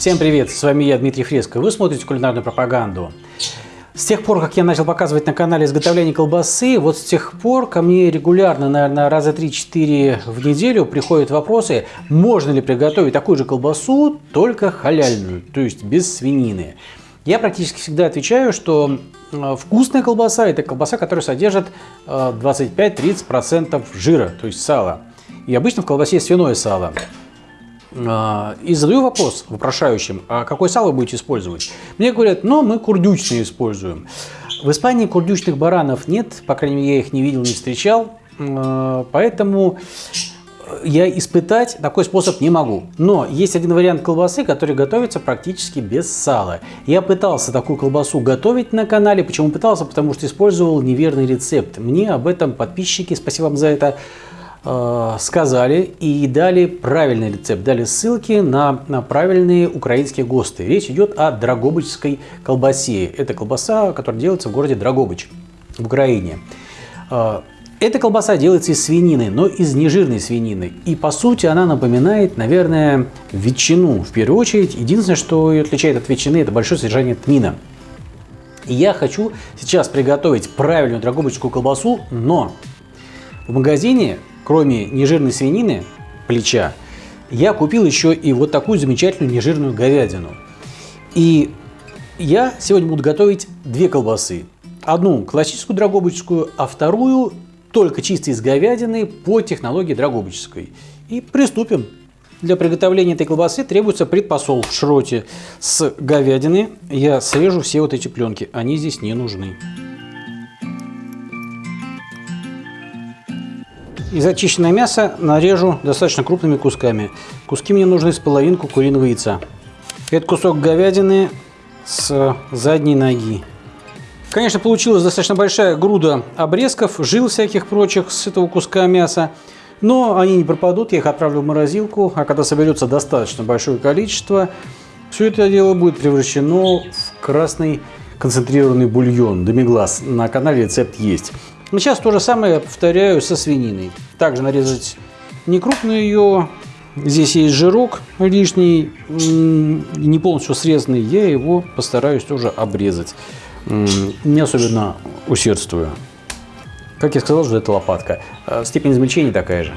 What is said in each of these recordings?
Всем привет, с вами я, Дмитрий Фреско. Вы смотрите кулинарную пропаганду. С тех пор, как я начал показывать на канале изготовление колбасы, вот с тех пор ко мне регулярно, наверное, раза 3-4 в неделю приходят вопросы, можно ли приготовить такую же колбасу, только халяльную, то есть без свинины. Я практически всегда отвечаю, что э, вкусная колбаса – это колбаса, которая содержит 25-30% э, жира, то есть сала. И обычно в колбасе свиное сало. А, и задаю вопрос вопрошающим, а какое сало вы будете использовать? Мне говорят, ну, мы курдючные используем. В Испании курдючных баранов нет, по крайней мере, я их не видел, не встречал. А, поэтому я испытать такой способ не могу. Но есть один вариант колбасы, который готовится практически без сала. Я пытался такую колбасу готовить на канале. Почему пытался? Потому что использовал неверный рецепт. Мне об этом подписчики, спасибо вам за это, сказали и дали правильный рецепт, дали ссылки на, на правильные украинские ГОСТы. Речь идет о драгобычской колбасе. Это колбаса, которая делается в городе Драгобыч в Украине. Э, эта колбаса делается из свинины, но из нежирной свинины. И по сути она напоминает, наверное, ветчину в первую очередь. Единственное, что ее отличает от ветчины, это большое содержание тмина. И я хочу сейчас приготовить правильную драгобычскую колбасу, но в магазине кроме нежирной свинины, плеча, я купил еще и вот такую замечательную нежирную говядину. И я сегодня буду готовить две колбасы. Одну классическую драгобычскую, а вторую только чисто из говядины по технологии драгобычской. И приступим. Для приготовления этой колбасы требуется предпосол в шроте с говядины. Я срежу все вот эти пленки, они здесь не нужны. Из очищенное мясо нарежу достаточно крупными кусками. Куски мне нужны с половинку куриного яйца. Это кусок говядины с задней ноги. Конечно, получилась достаточно большая груда обрезков, жил всяких прочих с этого куска мяса. Но они не пропадут, я их отправлю в морозилку, а когда соберется достаточно большое количество, все это дело будет превращено в красный концентрированный бульон, демиглаз. На канале рецепт есть. Но сейчас то же самое повторяю со свининой. Также нарезать не крупную ее. Здесь есть жирок лишний, не полностью срезанный. Я его постараюсь тоже обрезать. Не особенно усердствую. Как я сказал, что это лопатка. А степень измельчения такая же.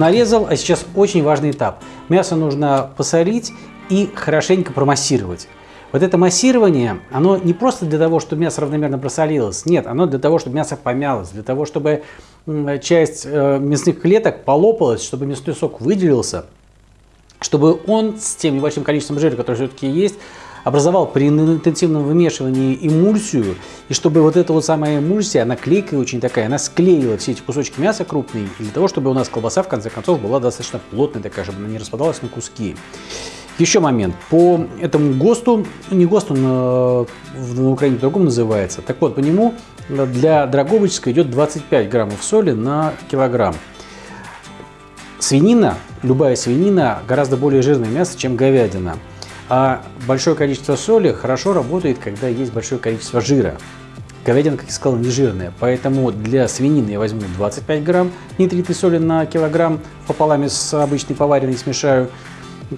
Нарезал, а сейчас очень важный этап. Мясо нужно посолить и хорошенько промассировать. Вот это массирование, оно не просто для того, чтобы мясо равномерно просолилось, нет, оно для того, чтобы мясо помялось, для того, чтобы часть э, мясных клеток полопалась, чтобы мясной сок выделился, чтобы он с тем небольшим количеством жира, который все-таки есть, образовал при интенсивном вымешивании эмульсию, и чтобы вот эта вот самая эмульсия, она клейкая очень такая, она склеила все эти кусочки мяса крупные, для того, чтобы у нас колбаса в конце концов была достаточно плотная такая, чтобы она не распадалась на куски. Еще момент. По этому ГОСТу, не ГОСТу, на, на Украине по-другому называется, так вот, по нему для Драгобычска идет 25 граммов соли на килограмм. Свинина, любая свинина, гораздо более жирное мясо, чем говядина. А большое количество соли хорошо работает, когда есть большое количество жира. Говядина, как я сказал, не жирная, поэтому для свинины я возьму 25 грамм нитритой соли на килограмм, пополам с обычной поваренной смешаю,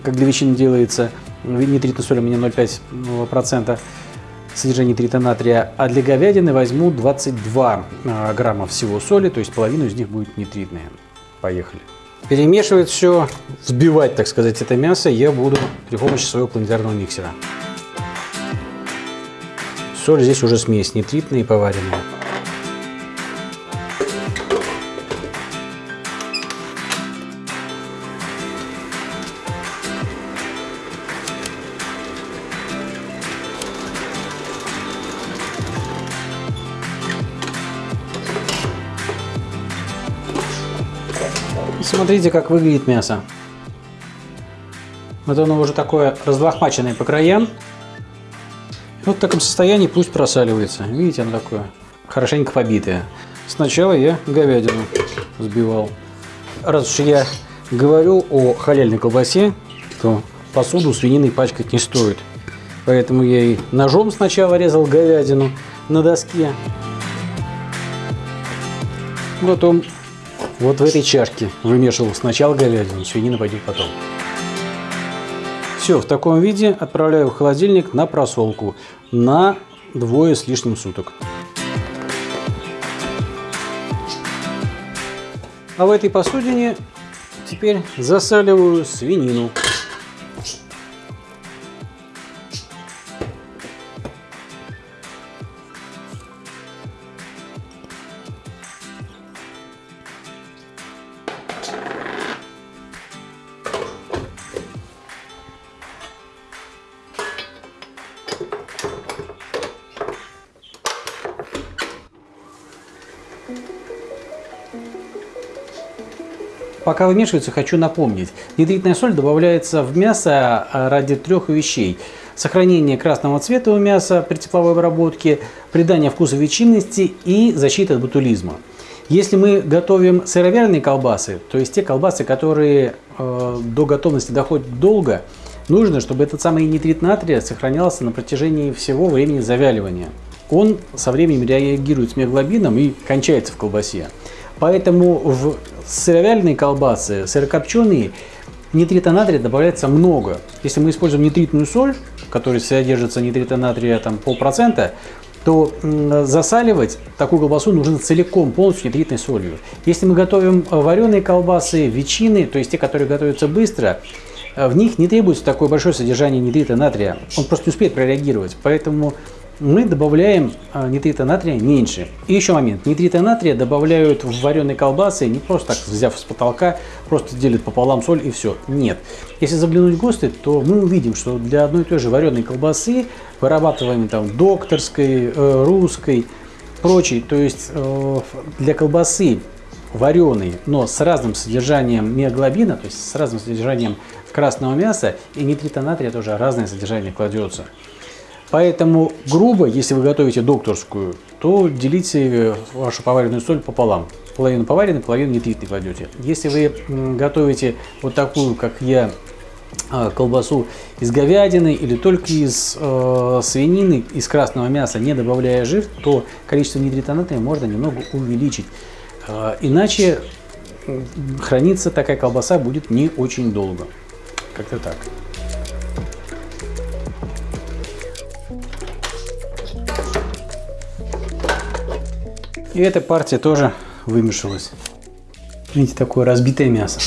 как для ветчины делается. Нитритной соли у меня 0,5% содержание нитрита натрия, а для говядины возьму 22 а, грамма всего соли, то есть половину из них будет нитритная. Поехали. Перемешивать все, взбивать, так сказать, это мясо я буду при помощи своего планетарного миксера. Соль здесь уже смесь нитритная и поваренная. Смотрите, как выглядит мясо. Вот оно уже такое разлохмаченное по краям. Вот в таком состоянии пусть просаливается. Видите, оно такое хорошенько побитое. Сначала я говядину взбивал. Раз уж я говорю о халяльной колбасе, то посуду свининой пачкать не стоит. Поэтому я и ножом сначала резал говядину на доске. Потом вот в этой чашке вымешивал сначала говядину, свинина пойдет потом. Все, в таком виде отправляю в холодильник на просолку на двое с лишним суток. А в этой посудине теперь засаливаю свинину. Пока вымешивается, хочу напомнить. Нитритная соль добавляется в мясо а, ради трех вещей. Сохранение красного цвета у мяса при тепловой обработке, придание вкуса ветчинности и защита от ботулизма. Если мы готовим сыровяленые колбасы, то есть те колбасы, которые э, до готовности доходят долго, нужно, чтобы этот самый нитрит натрия сохранялся на протяжении всего времени завяливания. Он со временем реагирует с миоглобином и кончается в колбасе. Поэтому в сыровяленые колбасы, сырокопченые, нитрита натрия добавляется много. Если мы используем нитритную соль, в которой содержится нитрита натрия там, полпроцента, то засаливать такую колбасу нужно целиком, полностью нитритной солью. Если мы готовим вареные колбасы, ветчины, то есть те, которые готовятся быстро, в них не требуется такое большое содержание нитрита натрия. Он просто не успеет прореагировать. Поэтому мы добавляем а, нитрита натрия меньше. И еще момент. Нитрита натрия добавляют в вареные колбасы не просто так взяв с потолка, просто делят пополам соль и все. Нет. Если заглянуть в ГОСТы, то мы увидим, что для одной и той же вареной колбасы, вырабатываемой там докторской, э, русской, прочей, то есть э, для колбасы вареной, но с разным содержанием миоглобина, то есть с разным содержанием красного мяса и нитрита натрия тоже разное содержание кладется. Поэтому грубо, если вы готовите докторскую, то делите вашу поваренную соль пополам. Половину поваренной, половину нитритной кладете. Если вы готовите вот такую, как я, а, колбасу из говядины или только из э, свинины, из красного мяса, не добавляя жир, то количество нитрита можно немного увеличить. Э, иначе храниться такая колбаса будет не очень долго. Как-то так. И эта партия тоже вымешалась. Видите, такое разбитое мясо.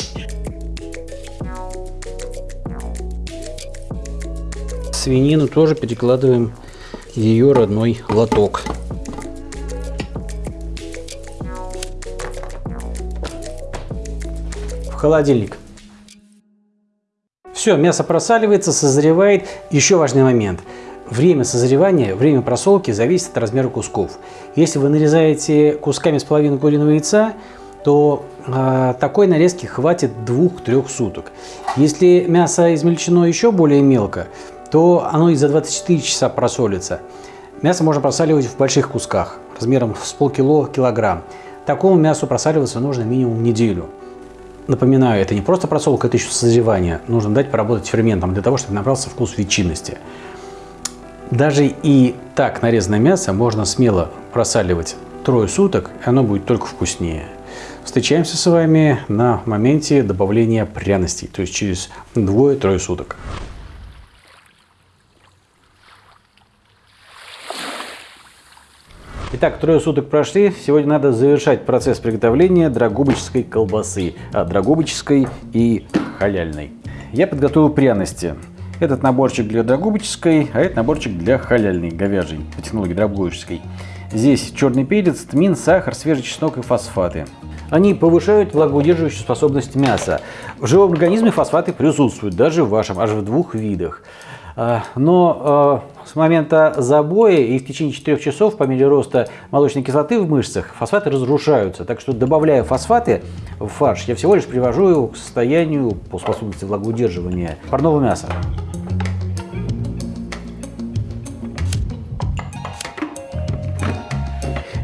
Свинину тоже перекладываем в ее родной лоток. В холодильник. Все, мясо просаливается, созревает. Еще важный момент – Время созревания, время просолки зависит от размера кусков. Если вы нарезаете кусками с половиной куриного яйца, то э, такой нарезки хватит 2-3 суток. Если мясо измельчено еще более мелко, то оно и за 24 часа просолится. Мясо можно просаливать в больших кусках, размером с полкило-килограмм. Такому мясу просаливаться нужно минимум неделю. Напоминаю, это не просто просолка, это еще созревание. Нужно дать поработать ферментом для того, чтобы набрался вкус ветчинности. Даже и так нарезанное мясо можно смело просаливать трое суток, и оно будет только вкуснее. Встречаемся с вами на моменте добавления пряностей, то есть через двое-трое суток. Итак, трое суток прошли. Сегодня надо завершать процесс приготовления драгобычской колбасы. А, и халяльной. Я подготовил пряности. Этот наборчик для драгобыческой, а этот наборчик для халяльной, говяжьей, по технологии драгобыческой. Здесь черный перец, тмин, сахар, свежий чеснок и фосфаты. Они повышают влагоудерживающую способность мяса. В живом организме фосфаты присутствуют, даже в вашем, аж в двух видах. А, но а, с момента забоя и в течение 4 часов по мере роста молочной кислоты в мышцах фосфаты разрушаются. Так что добавляя фосфаты в фарш, я всего лишь привожу его к состоянию по способности влагоудерживания парного мяса.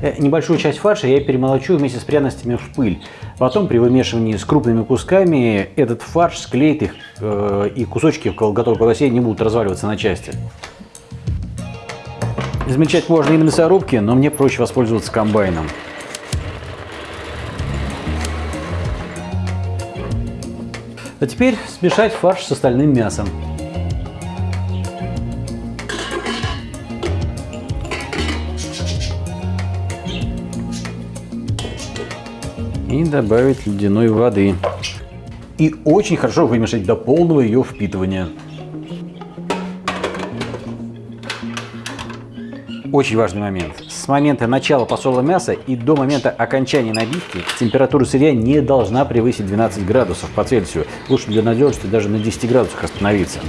Э, небольшую часть фарша я перемолочу вместе с пряностями в пыль. Потом при вымешивании с крупными кусками этот фарш склеит их, э, и кусочки готовой колбасе не будут разваливаться на части. Измельчать можно и на мясорубке, но мне проще воспользоваться комбайном. А теперь смешать фарш с остальным мясом. И добавить ледяной воды. И очень хорошо вымешать до полного ее впитывания. Очень важный момент. С момента начала посола мяса и до момента окончания набивки температура сырья не должна превысить 12 градусов по Цельсию. Лучше для надежности даже на 10 градусах остановиться.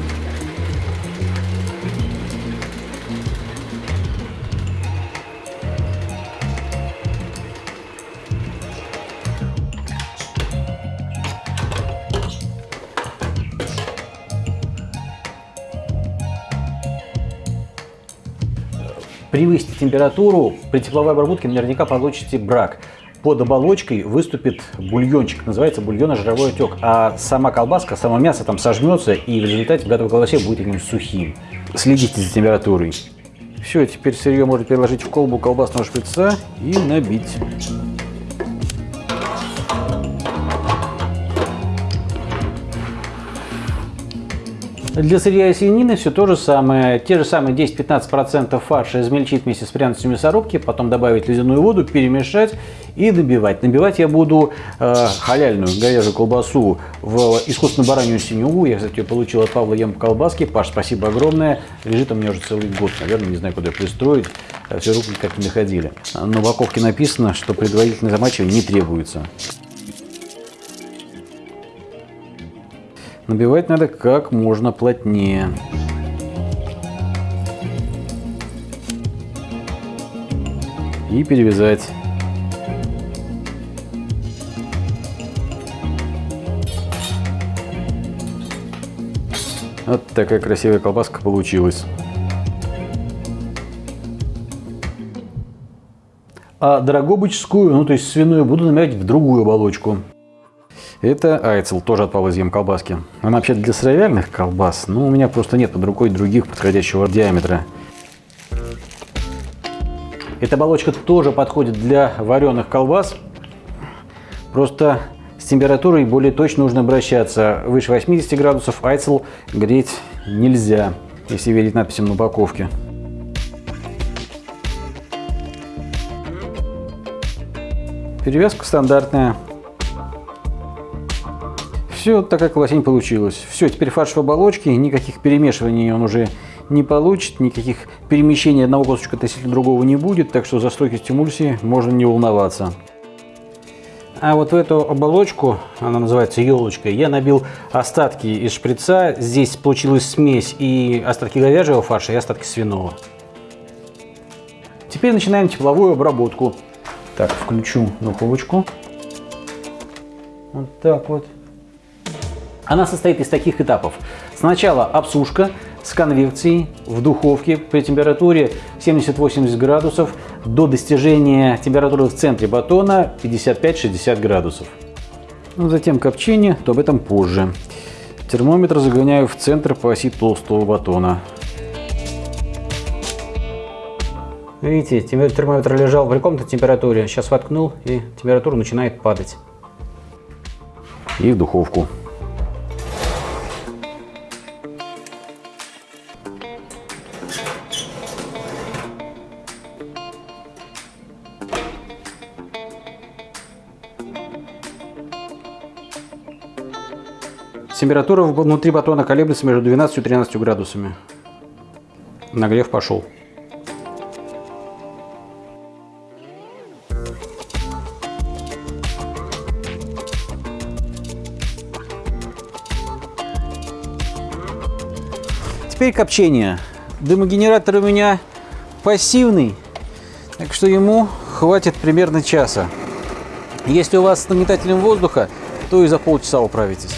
Температуру, при тепловой обработке наверняка получите брак. Под оболочкой выступит бульончик, называется бульонно-жировой отек, а сама колбаска, само мясо там сожмется и в результате в готовой колбасе будет таким сухим. Следите за температурой. Все, теперь сырье можно переложить в колбу колбасного шприца и набить. Для сырья и свинины все то же самое. Те же самые 10-15% фарша измельчить вместе с пряностью мясорубки, потом добавить ледяную воду, перемешать и добивать. Набивать я буду э, халяльную говяжью колбасу в искусственную баранью синюгу. Я, кстати, ее получил от Павла Ем колбаски. Паш, спасибо огромное. Лежит у меня уже целый год, наверное, не знаю, куда ее пристроить. Все руки как не доходили. На упаковке написано, что предварительное замачивание не требуется. Набивать надо как можно плотнее. И перевязать. Вот такая красивая колбаска получилась. А дорогобычскую, ну то есть свиную, буду набирать в другую оболочку. Это айцел, тоже от Павла колбаски. Она вообще для сыровяльных колбас, но у меня просто нет под рукой других подходящего диаметра. Эта оболочка тоже подходит для вареных колбас. Просто с температурой более точно нужно обращаться. Выше 80 градусов айцел греть нельзя, если верить надписям на упаковке. Перевязка стандартная. Все, такая колосень получилась. Все, теперь фарш в оболочке, никаких перемешиваний он уже не получит, никаких перемещений одного кусочка относительно другого не будет, так что за стойкость эмульсии можно не волноваться. А вот в эту оболочку, она называется елочкой, я набил остатки из шприца. Здесь получилась смесь и остатки говяжьего фарша, и остатки свиного. Теперь начинаем тепловую обработку. Так, включу духовочку. Вот так вот. Она состоит из таких этапов. Сначала обсушка с конвекцией в духовке при температуре 70-80 градусов до достижения температуры в центре батона 55-60 градусов. Ну, затем копчение, то об этом позже. Термометр загоняю в центр по оси толстого батона. Видите, термометр лежал в каком-то температуре, сейчас воткнул и температура начинает падать. И в духовку. Температура внутри батона колеблется между 12 и 13 градусами. Нагрев пошел. Теперь копчение. Дымогенератор у меня пассивный, так что ему хватит примерно часа. Если у вас с нагнетателем воздуха, то и за полчаса управитесь.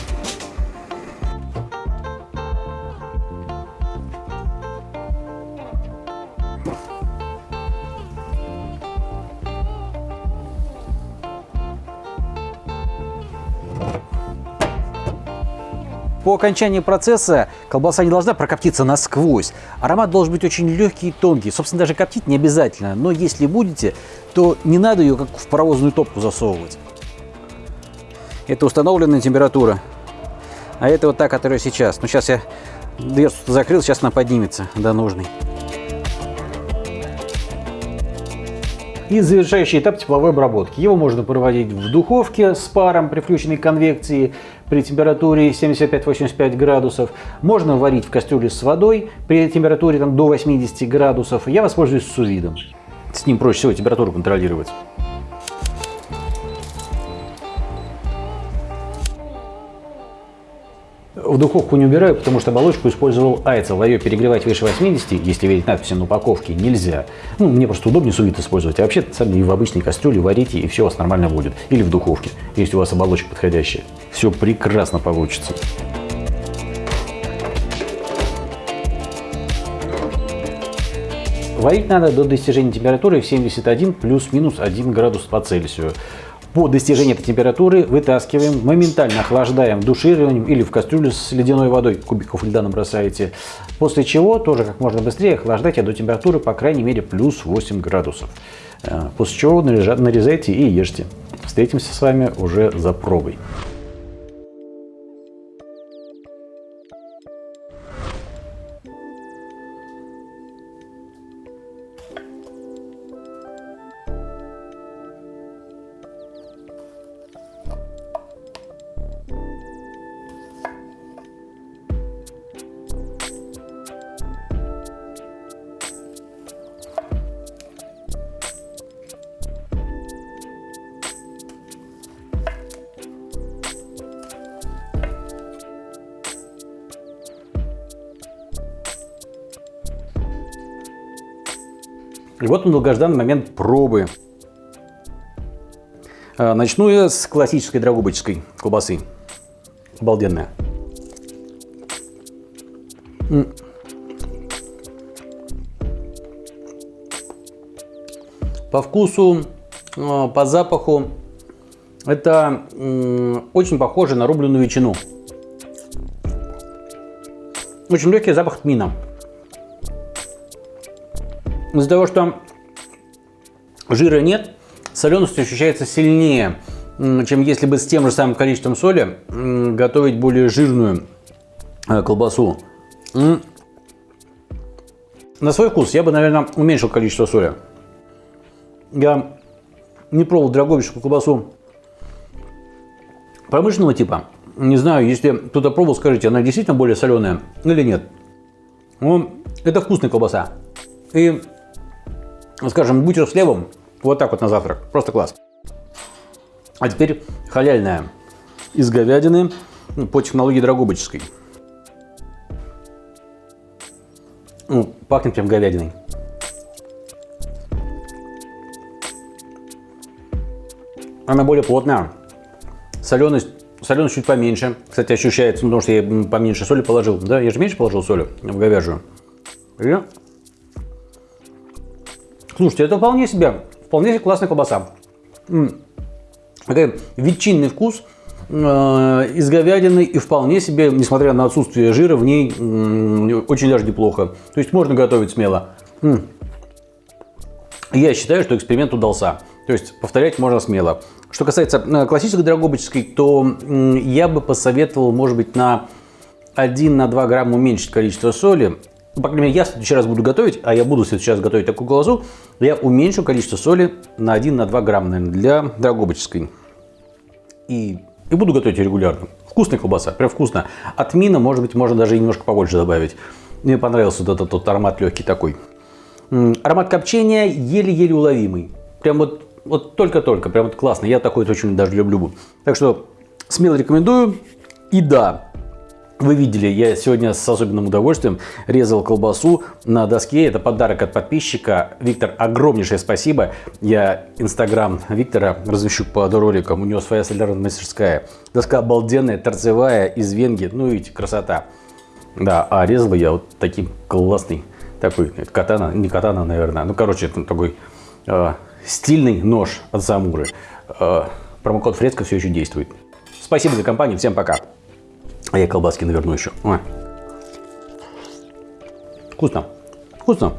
По окончании процесса колбаса не должна прокоптиться насквозь. Аромат должен быть очень легкий и тонкий. Собственно, даже коптить не обязательно. Но если будете, то не надо ее как в паровозную топку засовывать. Это установленная температура. А это вот та, которая сейчас. Ну, сейчас я дверцу закрыл, сейчас она поднимется до нужной. И завершающий этап тепловой обработки. Его можно проводить в духовке с паром при включенной конвекции при температуре 75-85 градусов. Можно варить в кастрюле с водой при температуре там, до 80 градусов. Я воспользуюсь сувидом. С ним проще всего температуру контролировать. В духовку не убираю, потому что оболочку использовал айцел. Ее перегревать выше 80, если верить надписи на упаковке, нельзя. Ну, мне просто удобнее сувит использовать. А вообще, сами и в обычной кастрюле варите, и все у вас нормально будет. Или в духовке, если у вас оболочка подходящая. Все прекрасно получится. Варить надо до достижения температуры в 71 плюс-минус 1 градус по Цельсию. По достижении этой температуры вытаскиваем, моментально охлаждаем душированием или в кастрюлю с ледяной водой, кубиков льда набросаете. После чего тоже как можно быстрее охлаждайте до температуры по крайней мере плюс 8 градусов. Э, после чего нарезайте и ешьте. Встретимся с вами уже за пробой. И вот он долгожданный момент пробы. А, начну я с классической драгобычской колбасы. Обалденная. По вкусу, а, по запаху, это очень похоже на рубленую ветчину. Очень легкий запах тмина. Из-за того, что жира нет, соленость ощущается сильнее, чем если бы с тем же самым количеством соли готовить более жирную э, колбасу. На свой вкус я бы, наверное, уменьшил количество соли. Я не пробовал драговичную колбасу промышленного типа. Не знаю, если кто-то пробовал, скажите, она действительно более соленая или нет. Ну, это вкусная колбаса. И скажем, бутер с хлебом, вот так вот на завтрак, просто класс. А теперь халяльная из говядины по технологии драгобыческой. Ну, пахнет прям говядиной. Она более плотная. Соленость, соленость чуть поменьше. Кстати, ощущается, потому что я поменьше соли положил. Да, я же меньше положил соли в говяжью. И Слушайте, это вполне себе, вполне себе классная колбаса. М -м. Такой ветчинный вкус э, из говядины и вполне себе, несмотря на отсутствие жира, в ней очень даже неплохо. То есть можно готовить смело. М Я считаю, что эксперимент удался. То есть повторять можно смело. Что касается э, классической драгобыческой, то я бы посоветовал, может быть, на 1-2 грамма уменьшить количество соли ну, по крайней мере, я в следующий раз буду готовить, а я буду сейчас готовить такую колбасу, я уменьшу количество соли на 1-2 грамма, наверное, для драгобыческой. И, и буду готовить регулярно. Вкусная колбаса, прям вкусно. От мина, может быть, можно даже немножко побольше добавить. Мне понравился вот этот вот аромат легкий такой. Аромат копчения еле-еле уловимый. Прям вот вот только-только, прям вот классно. Я такой очень даже люблю. Так что смело рекомендую. И да, вы видели, я сегодня с особенным удовольствием резал колбасу на доске. Это подарок от подписчика. Виктор, огромнейшее спасибо. Я инстаграм Виктора размещу под роликом. У него своя солярная мастерская. Доска обалденная, торцевая, из венги. Ну, видите, красота. Да, а резал я вот таким классный, такой, катана, не катана, наверное. Ну, короче, это такой э, стильный нож от Самуры. Э, промокод Фреска все еще действует. Спасибо за компанию, всем пока. А я колбаски наверну еще. Ой. Вкусно. Вкусно.